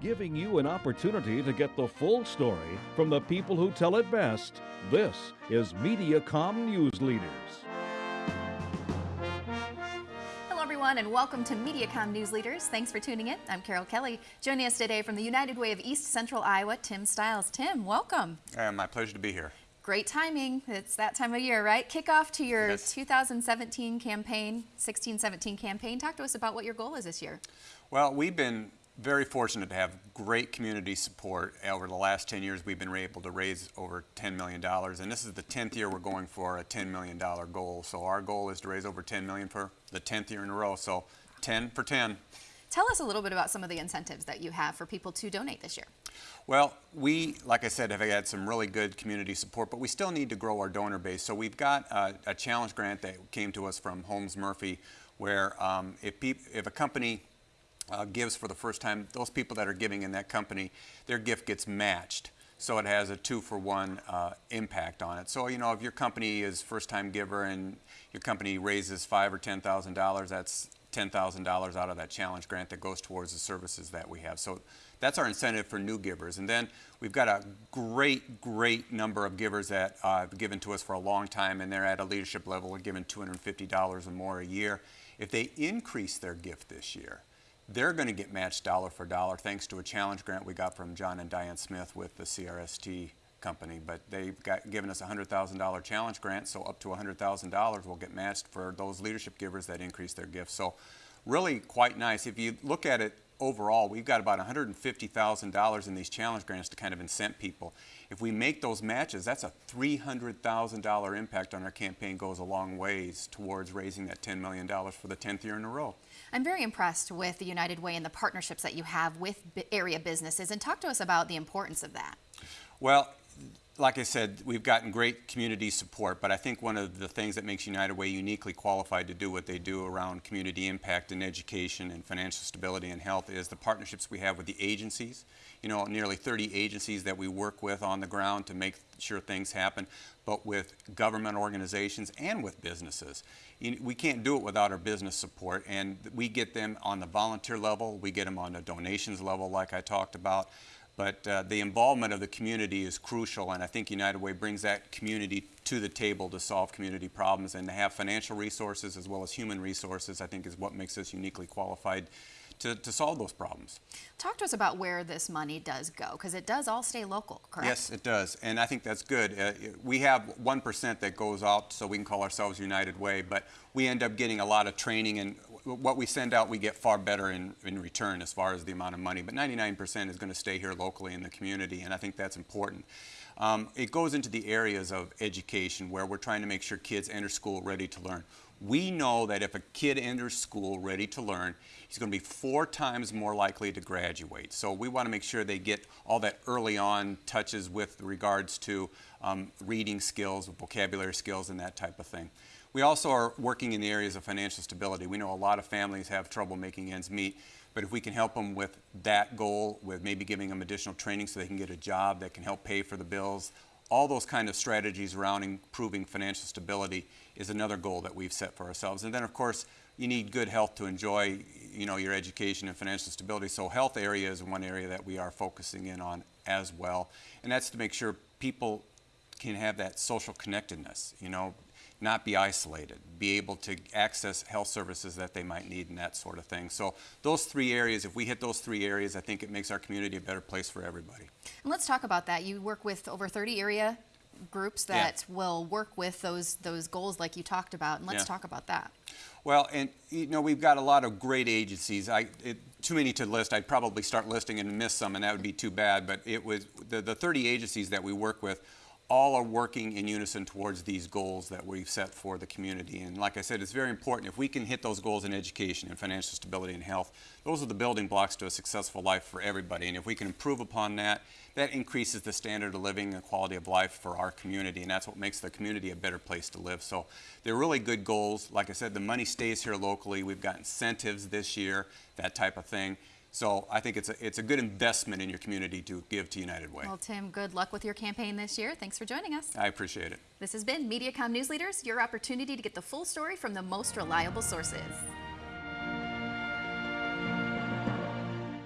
giving you an opportunity to get the full story from the people who tell it best. This is MediaCom News Leaders. Hello, everyone, and welcome to MediaCom News Leaders. Thanks for tuning in. I'm Carol Kelly. Joining us today from the United Way of East Central Iowa, Tim Stiles. Tim, welcome. Uh, my pleasure to be here. Great timing. It's that time of year, right? Kickoff to your Yes. 2017 campaign, 16-17 campaign. Talk to us about what your goal is this year. Well, we've been very fortunate to have great community support. Over the last 10 years, we've been able to raise over $10 million, and this is the 10th year we're going for a $10 million goal. So our goal is to raise over 10 million for the 10th year in a row. So 10 for 10. Tell us a little bit about some of the incentives that you have for people to donate this year. Well, we, like I said, have had some really good community support, but we still need to grow our donor base. So we've got a, a challenge grant that came to us from Holmes Murphy, where um, if, if a company uh, gives for the first time, those people that are giving in that company, their gift gets matched. So it has a two for one uh, impact on it. So, you know, if your company is first time giver and your company raises five or ten thousand dollars, that's $10,000 out of that challenge grant that goes towards the services that we have. So that's our incentive for new givers. And then we've got a great, great number of givers that uh, have given to us for a long time, and they're at a leadership level and given $250 or more a year. If they increase their gift this year, they're going to get matched dollar for dollar thanks to a challenge grant we got from John and Diane Smith with the CRST company. But they've got, given us a $100,000 challenge grant, so up to $100,000 will get matched for those leadership givers that increase their gifts. So really quite nice. If you look at it overall, we've got about $150,000 in these challenge grants to kind of incent people. If we make those matches, that's a $300,000 impact on our campaign goes a long ways towards raising that $10 million for the 10th year in a row. I'm very impressed with the United Way and the partnerships that you have with area businesses. And talk to us about the importance of that. Well, like I said, we've gotten great community support, but I think one of the things that makes United Way uniquely qualified to do what they do around community impact and education and financial stability and health is the partnerships we have with the agencies. You know, nearly 30 agencies that we work with on the ground to make sure things happen, but with government organizations and with businesses. We can't do it without our business support, and we get them on the volunteer level, we get them on the donations level, like I talked about. But uh, the involvement of the community is crucial, and I think United Way brings that community to the table to solve community problems and to have financial resources as well as human resources, I think is what makes us uniquely qualified to, to solve those problems. Talk to us about where this money does go, because it does all stay local, correct? Yes, it does, and I think that's good. Uh, we have 1% that goes out, so we can call ourselves United Way, but we end up getting a lot of training, and what we send out, we get far better in, in return as far as the amount of money. But 99% is going to stay here locally in the community, and I think that's important. Um, it goes into the areas of education where we're trying to make sure kids enter school ready to learn. We know that if a kid enters school ready to learn, he's going to be four times more likely to graduate. So we want to make sure they get all that early on touches with regards to um, reading skills, vocabulary skills, and that type of thing. We also are working in the areas of financial stability. We know a lot of families have trouble making ends meet, but if we can help them with that goal, with maybe giving them additional training so they can get a job that can help pay for the bills, all those kind of strategies around improving financial stability is another goal that we've set for ourselves. And then, of course, you need good health to enjoy, you know, your education and financial stability. So health area is one area that we are focusing in on as well. And that's to make sure people can have that social connectedness, you know, not be isolated, be able to access health services that they might need and that sort of thing. So those three areas, if we hit those three areas, I think it makes our community a better place for everybody. And let's talk about that. You work with over 30 area groups Yeah. that will work with those those goals like you talked about. And let's Yeah. talk about that. Well, and you know, we've got a lot of great agencies. I, it, too many to list. I'd probably start listing and miss some, and that would be too bad. But it was the, the 30 agencies that we work with all are working in unison towards these goals that we've set for the community. And like I said, it's very important. If we can hit those goals in education and financial stability and health, those are the building blocks to a successful life for everybody. And if we can improve upon that, that increases the standard of living and quality of life for our community. And that's what makes the community a better place to live. So they're really good goals. Like I said, the money stays here locally. We've got incentives this year, that type of thing. So I think it's a, it's a good investment in your community to give to United Way. Well, Tim, good luck with your campaign this year. Thanks for joining us. I appreciate it. This has been MediaCom News Leaders, your opportunity to get the full story from the most reliable sources.